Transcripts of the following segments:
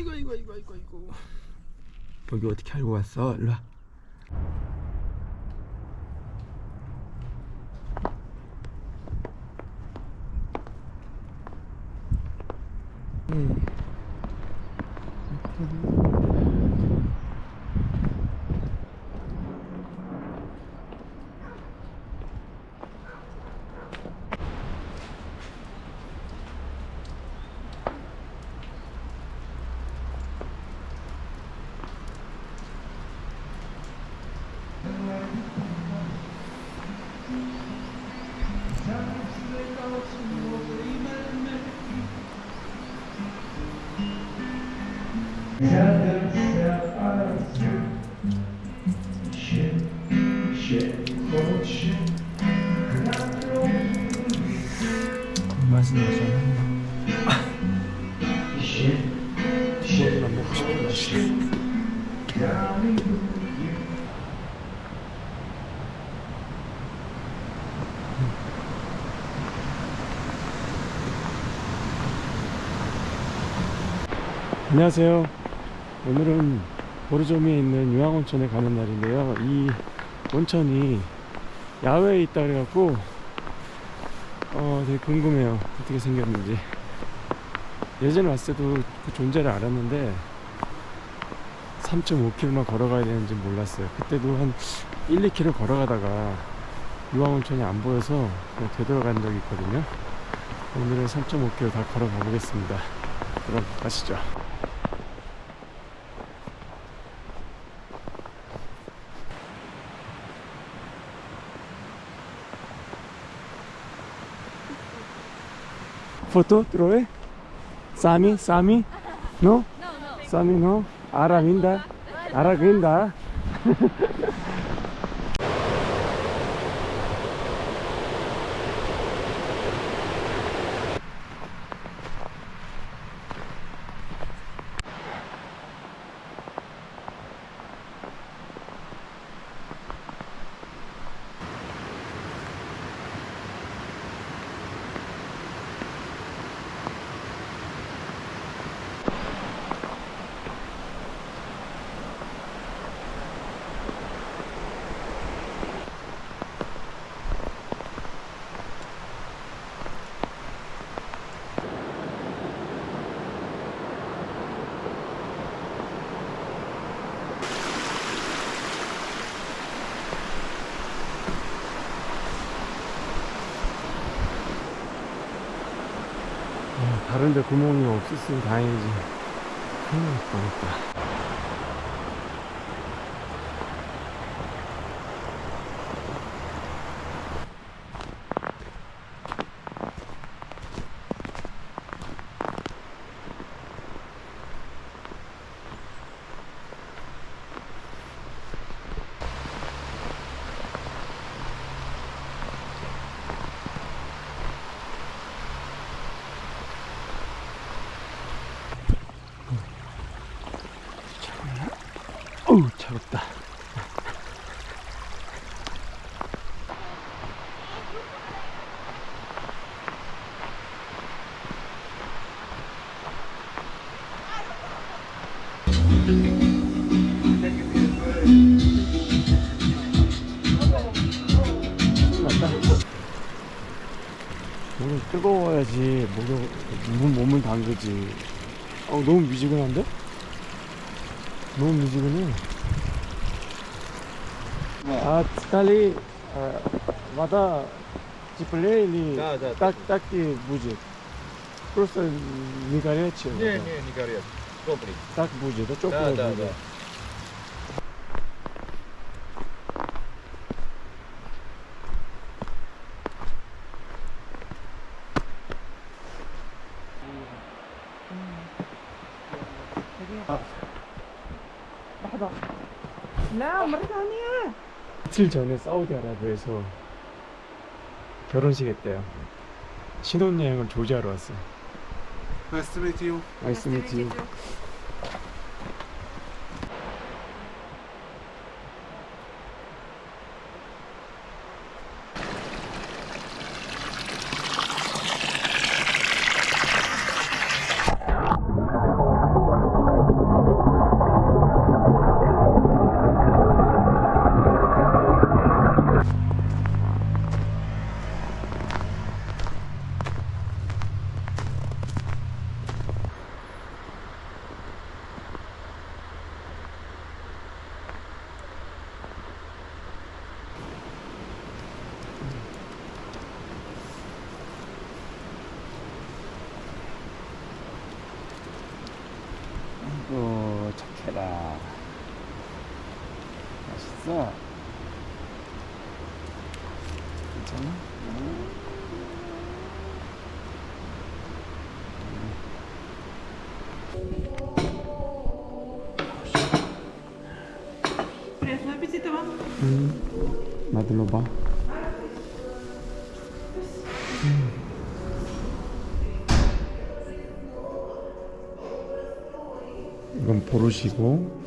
아이고 이거 이거 이거 이거 여기 어떻게 알고 왔어? 일로 와 음. 안녕하세요 오늘은 보르조미에 있는 유황온천에 가는 날인데요. 이 온천이 야외에 있다 그래갖고 어 되게 궁금해요. 어떻게 생겼는지. 예전에 왔을 때도 그 존재를 알았는데 3.5km만 걸어가야 되는지 몰랐어요. 그때도 한 1, 2km 걸어가다가 유황온천이 안 보여서 그냥 되돌아간 적이 있거든요. 오늘은 3.5km 다 걸어가 보겠습니다. 그럼 가시죠 foto trove? Sami? Sami? No? Sami no? Aravinda? Aravinda? 다른데 구멍이 없었으면 다행이지. 큰일 날 뻔했다 어우 차갑다. 물은 뜨거워야지. 몸, 몸을 담그지. 어 너무 미지근한데? 너무 미지근해 А стали э, вода теплее или Да, да, так, да. так и будет? Просто не горячая Не, вода. не, не горят. Теплый. Так будет, да? Да, Теплая да, будет. да. لا مرة ثانية 이틀 전에 사우디아라비아에서 결혼식 했대요. 신혼여행을 조지하러 왔어요. Nice to meet you. 나이스 미 있어 괜찮아? 음, 응 나들러 봐. 음. 이건 보르시고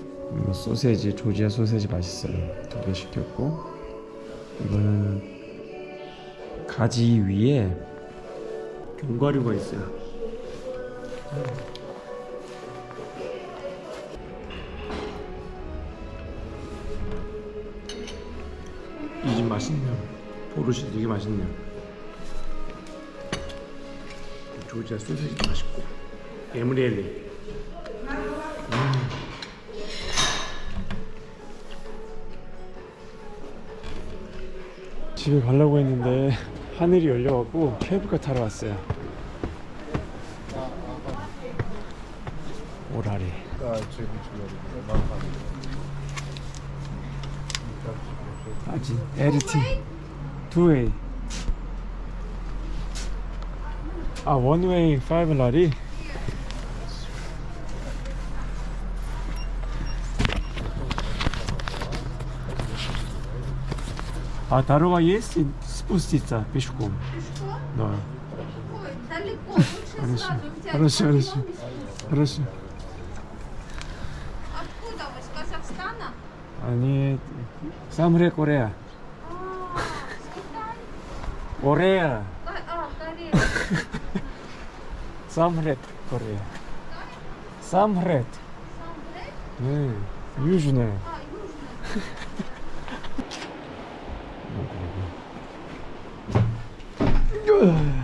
소세지 조지아 소세지 맛있어요. 두 개 시켰고 이거는 가지 위에 견과류가 있어요. 이 집 맛있네요. 보르시 되게 맛있네요. 조지아 소세지도 맛있고 에브리엘리. 집에 가려고 했는데 하늘이 열려갖고 케이블카 타러 왔어요. 오라리. 아직 에르티 투웨이 아 원웨이 파이브 라리 А дорога есть спуститься пешком. Пешком? Да. Ой, далеко, лучше хорошо. сразу. Хорошо, хорошо. Хорошо. Откуда вы? С Казахстана? А, Они... Самре Корея. А, с Корея. А, Корея. Самрет Корея. Самрет. Самрет? Э, южная. А, южная. Ugh.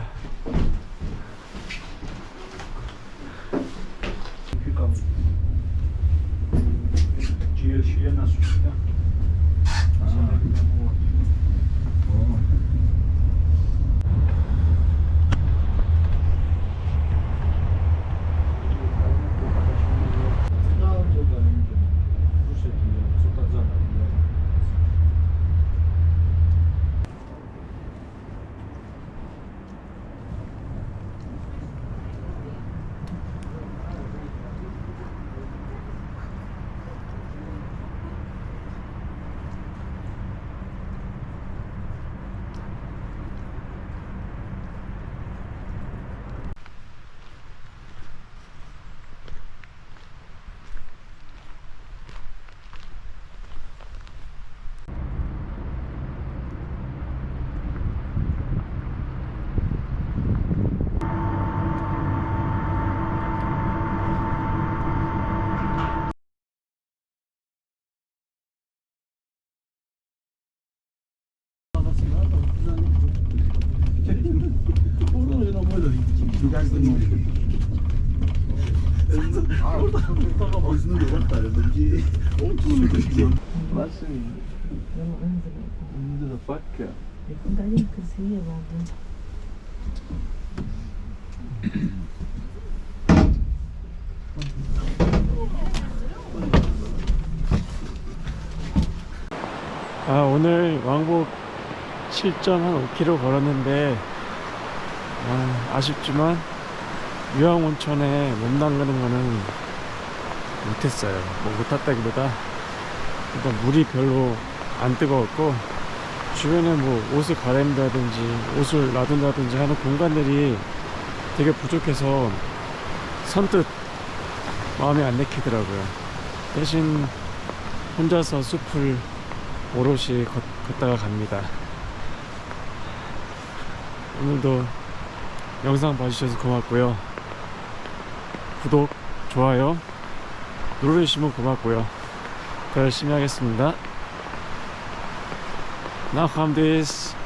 아 오늘 왕복 7.5km 걸었는데 아, 아쉽지만 유황 온천에 몸 담그는 거는 못했어요 뭐 못했다기보다 일단 물이 별로 안 뜨거웠고 주변에 뭐 옷을 갈아입는다든지 옷을 놔둔다든지 하는 공간들이 되게 부족해서 선뜻 마음에 안 내키더라고요 대신 혼자서 숲을 오롯이 걷, 걷다가 갑니다. 오늘도 영상 봐주셔서 고맙고요. 구독, 좋아요 눌러주시면 고맙고요. 더 열심히 하겠습니다. 나 감데스